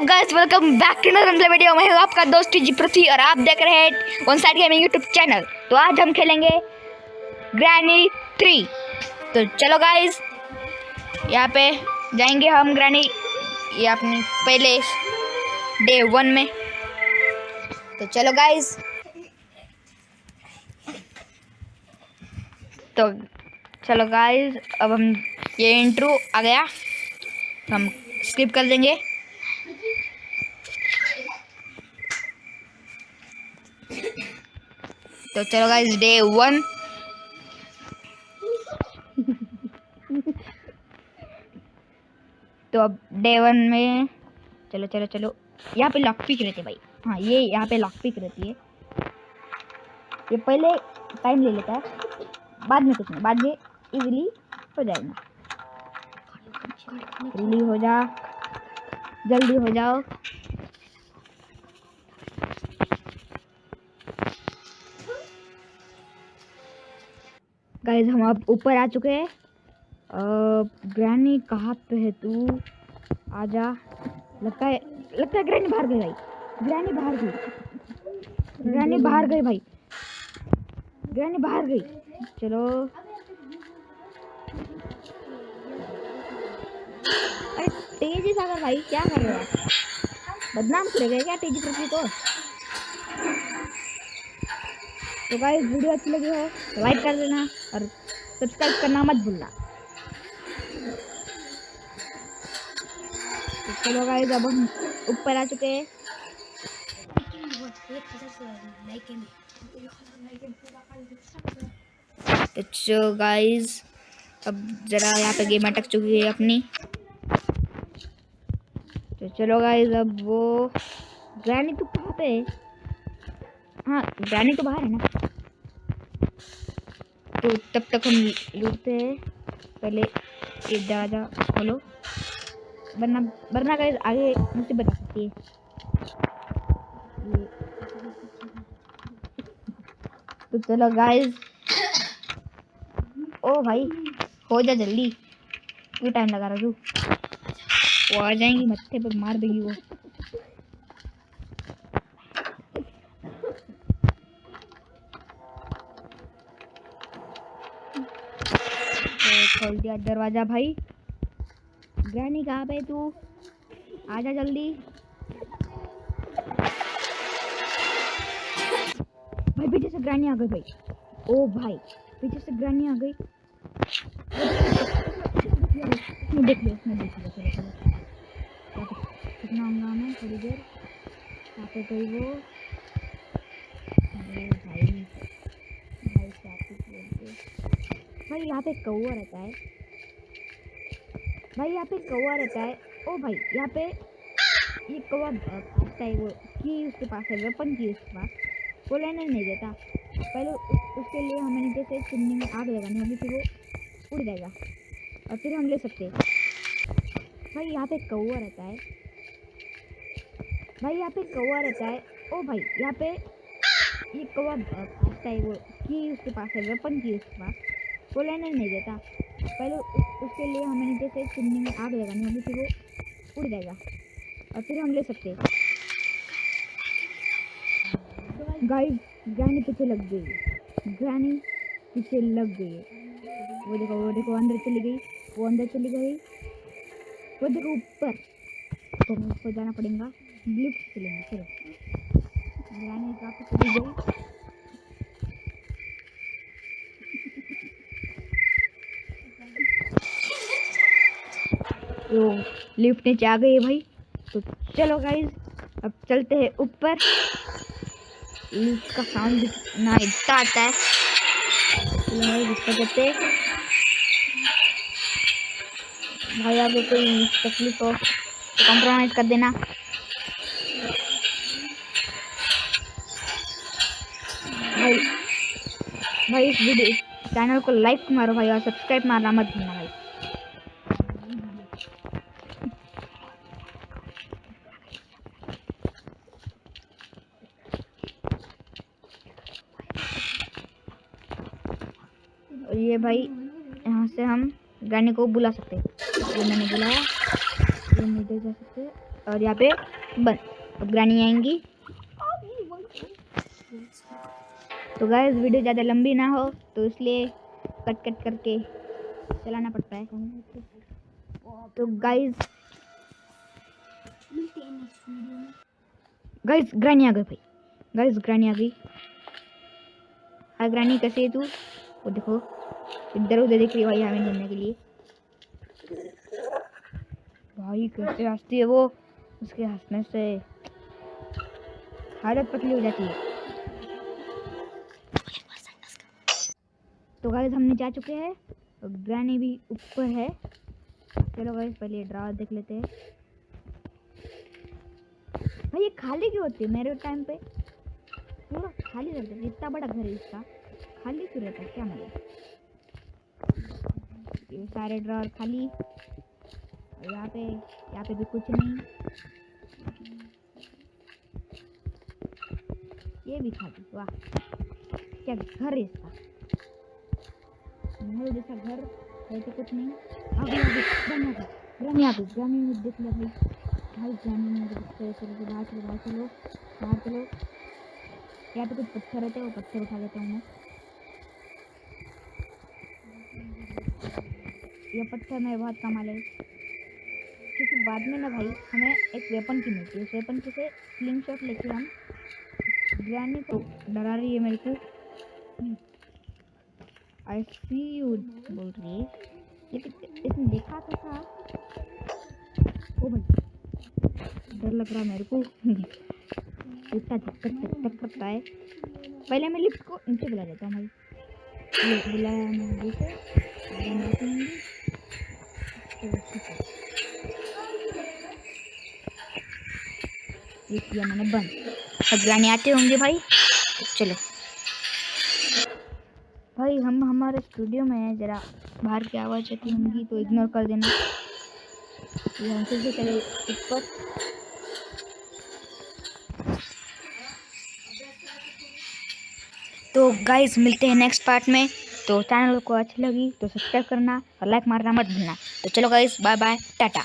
What's up guys welcome back to another video मैं हूँ आपका दोस्त जी पृथ्वी और आप देख रहे हैं One Side Gaming YouTube channel तो आज हम खेलेंगे ग्रैनी थ्री तो चलो गाइस यहाँ पे जाएँगे हम ग्रैनी ये अपनी पहले डे वन में। तो चलो गाइस तो चलो गाइस अब हम ये इंट्रो आ गया। हम स्किप कर देंगे। तो चलो गाइस डे वन तो अब डे वन में, चलो चलो चलो. यहाँ पे लॉक पिक रहती भाई. हाँ ये यहाँ पे लॉक पिक रहती है. ये पहले टाइम ले लेता है. बाद में कुछ नहीं, बाद में इजीली हो जाएगा. जल्दी हो जा. जल्दी हो जाओ. गाइस हम अब ऊपर आ चुके हैं। ग्रैनी, कहाँ पे है तू? आजा। लगता है लगता है ग्रैनी बाहर गई भाई। ग्रैनी बाहर गई। ग्रैनी बाहर गई भाई। ग्रैनी बाहर गई। चलो। अरे, तेज़ी सागर भाई, क्या कर रहे हो बदनाम करेगा क्या तेज़ी पृथ्वी को? तो गाइस वीडियो अच्छी लगी हो लाइक कर देना और सब्सक्राइब करना मत भूलना। तो चलो गाइस अब हम ऊपर आ चुके हैं। तो गाइस अब ज़रा यहाँ पे गेम अटक चुकी है अपनी। तो चलो गाइस अब वो ग्रैनी तो कहाँ पे हाँ? ग्रैनी तो बाहर है ना। तो तब तक हम लूटते हैं। पहले ये दरवाज़ा खोलो। वरना वरना गाइस आगे मुसीबत आ सकती है। तो चलो गाइस ओ भाई, हो जा जल्दी। क्यों टाइम लगा रहा तू? वो आ जाएँगी मत्थे पर, मार देगी वो तो खोल दिया दरवाज़ा भाई। ग्रैनी कहाँ पे तू? आजा जल्दी। भाई, पीछे से ग्रैनी आ गई भाई। ओ भाई, पीछे से ग्रैनी आ गई। देख लिया मैं देख लिया कितना हंगामा है, थोड़ी देर। यहाँ पे कोई वो। भाई। भाई, यहाँ पे कौआ रहता है। भाई, यहाँ पे कौआ रहता है। ओ भाई, यहाँ पे ये कौआ भागता है वो, की उसके पास है वेपन की उसके पास। वो लेने नहीं देता। पहले उसके लिए हमें नीचे से चिमनी में आग लगानी होगी, फिर वो उड़ जाएगा। और फिर हम ले सकते हैं। भाई, यहाँ पे कौआ रहता है। भाई, यहाँ पे कौआ रहता है। ओ भाई, यहाँ पे ये कौआ भागता है वो, की उसके पास है वेपन की उसके पास। वो लेने नहीं देता पहले उसके लिए हमें नीचे से चिमनी में आग लगानी होगी, फिर वो उड़ जाएगा। और फिर हम ले सकते हैं। गाइस ग्रैनी पीछे लग गई। ग्रैनी पीछे लग गई। वो देखो वो देखो, अंदर चली गई। वो अंदर चली गई। वो देखो, ऊपर। तो हमें ऊपर जाना पड़ेगा। लिफ्ट चलेंगे चलो। ग्रैनी पे चली गई तो लिफ्ट नीचे आ गई है भाई। तो चलो गाइस अब चलते हैं ऊपर। लिफ्ट का साउंड ना इतना आता है। चलो भाई आगे कोई तकलीफ़ हो तो कॉम्प्रोमाइज़ कर देना। भाई भाई, इस वीडियो चैनल को लाइक मारो भाई और सब्सक्राइब मारना मत भूलना भाई। ये भाई, यहाँ से हम गाने को बुला सकते हैं। मैंने बुलाया, ये नहीं जा सकते और यहाँ पे बंद अब ग्रानी आएँगी। तो गाइस वीडियो ज़्यादा लंबी ना हो तो इसलिए कट कट करके चलाना पड़ता है। तो गाइस गाइस ग्रानी आ गई भाई। गाइस ग्रानी आ गई। हाय ग्रानी, कैसे है तू? वो देखो। इधर उधर देख रही भाई हमें ढूँढने के लिए। भाई कैसे हंसती है वो। उसके हंसने से हालत पतली हो जाती है। तो गाइस हमने जा चुके हैं। ग्रानी भी ऊपर है। चलो गाइस पहले ड्रा देख लेते हैं। भाई, ये खाली क्यों होती है मेरे टाइम पे? पूरा खाली रहता है इतना बड़ा घर है इसका। खाली क्यों रहता है? क्या मतलब ये सारे ड्रॉर खाली। और यहाँ पे यहाँ पे भी कुछ नहीं। ये भी खाली, वाह। क्या घर है इसका? महल जैसा घर है तो कुछ नहीं। आगे आगे ग्रामी आगे ग्रामी आगे ग्रामी में देख लिया भाई भाई ग्रामी में चलो चलो बाहर चलो बाहर चलो। बाहर चलो। यहाँ पे कुछ पत्थर रहते हैं, वो पत्थर उठा लेता हूँ मैं। ये पत्थर मेरे बहुत कम आए क्योंकि बाद में ना भाई, हमें एक वेपन की मिलती है। उस वेपन की से स्लिंग शॉट लेके हम ग्रैनी को डरा रही है मेरे को। आई सी यू बोल रही है। लेकिन इसने देखा तो था। ओ भाई, डर लग रहा मेरे को। इतना चक्कर चक्कर करता है। पहले मैं लिफ्ट को नीचे बुला देता हूँ भाई। बुलाया मैं नीचे ये किया मैंने बंद। ग्रानी आते होंगे भाई। चलो। भाई, हम हमारे स्टूडियो में हैं, ज़रा बाहर की आवाज़ आती होंगी तो इग्नोर कर देना। ये हम फिर से चले ऊपर। तो गाइस मिलते हैं नेक्स्ट पार्ट में। तो चैनल को अच्छी लगी तो सब्सक्राइब करना और लाइक मारना मत भूलना। तो चलो गाइस बाय बाय टाटा।